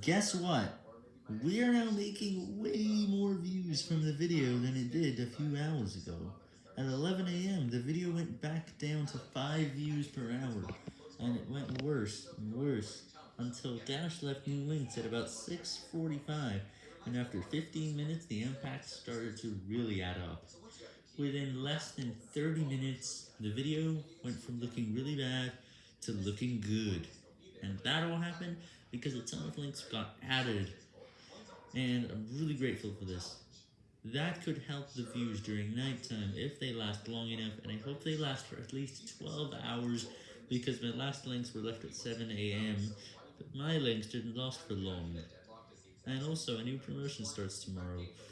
Guess what? We are now making way more views from the video than it did a few hours ago. At 11 a.m., the video went back down to 5 views per hour, and it went worse and worse, until Dash left new links at about 6.45, and after 15 minutes, the impact started to really add up. Within less than 30 minutes, the video went from looking really bad to looking good. And that all happened because a ton of links got added. And I'm really grateful for this. That could help the views during nighttime if they last long enough, and I hope they last for at least 12 hours, because my last links were left at 7 am, but my links didn't last for long. And also, a new promotion starts tomorrow.